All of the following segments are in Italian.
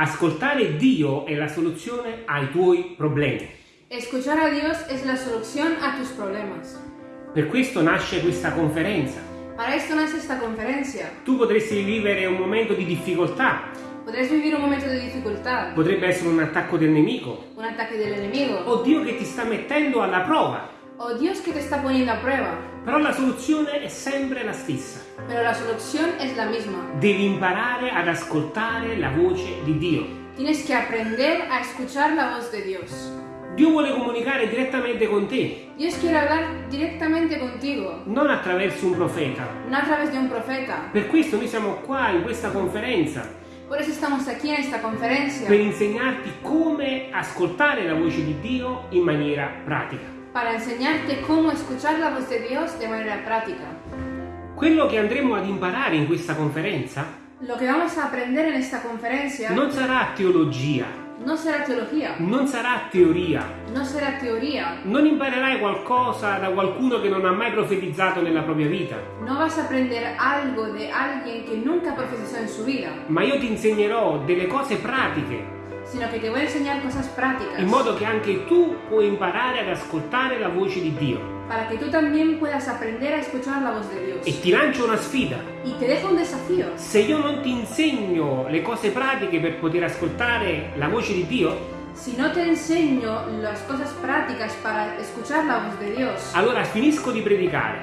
Ascoltare Dio è la soluzione ai tuoi problemi. Escuchar a Dios es la solución a tus problemas. Per questo nasce questa conferenza. Para esto nace esta conferencia. Tu potresti vivere un momento di difficoltà, Podrás vivir un momento de dificultad, potrebbe essere un attacco del nemico, un ataque del enemigo, o Dio che ti sta mettendo alla prova. O Dios que te está poniendo a prueba. Però la soluzione è sempre la stessa. Pero la solución es la misma. Devi imparare ad ascoltare la voce di Dio. Tienes que aprender a escuchar la voz de Dios. Dio vuole comunicare direttamente con te, Dios quiere hablar directamente contigo, non attraverso un profeta. no a través de un profeta. Per questo noi siamo qua in questa conferenza, Por eso estamos aquí en esta conferencia, per insegnarti come ascoltare la voce di Dio in maniera pratica. Para enseñarte cómo escuchar la voz de Dios de manera práctica. Quello che andremo ad imparare in questa conferenza Lo que vamos a aprender en esta conferencia non sarà teologia, no será teología, non sarà teoria. no será teoría, Non imparerai qualcosa da qualcuno che non ha mai profetizzato nella propria vita, no vas a aprender algo de alguien que nunca profetizó en su vida, ma io ti insegnerò delle cose pratiche sino te voy a enseñar cosas prácticas in modo che anche tu puoi imparare ad ascoltare la voce di Dio. para que tú también puedas aprender a escuchar la voz de Dios. E ti lancio una sfida. Y te dejo un desafío. Se io non ti insegno le cose pratiche per poter ascoltare la voce di Dio, Si no te enseño las cosas prácticas para escuchar la voz de Dios, allora finisco di predicare,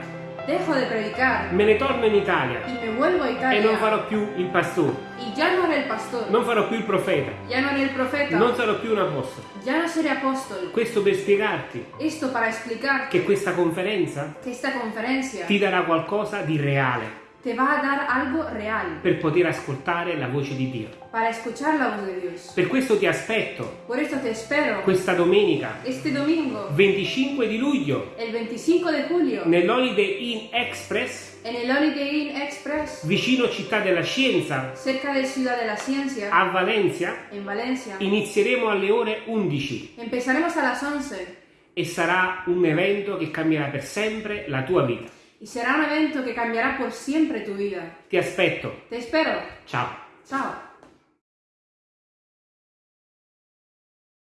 dejo de predicar. Me ne torno in Italia. Y me vuelvo a e Italia. non farò più il pastore, y ya no haré el pastor, non farò più il profeta, ya no haré el profeta, non sarò più un apostolo. ya no seré apóstol. Questo per spiegarti Esto para explicar che questa conferenza que esta conferencia ti darà qualcosa di reale te va a dar algo real per poter ascoltare la voce di Dio. para escuchar la voz de Dios. Per questo ti aspetto Por esto te espero questa domenica este domingo, 25 di luglio el 25 de julio, nell'Holiday Inn Express en el Holiday Inn Express, vicino Città della Scienza cerca de Ciudad de la Ciencia, a Valencia. en Valencia. Inizieremo alle ore 11 Empezaremos a las 11 e sarà un evento che cambierà per sempre la tua vita. Y será un evento que cambiará por siempre tu vida. Ti aspetto. Te espero. Ciao. Chao.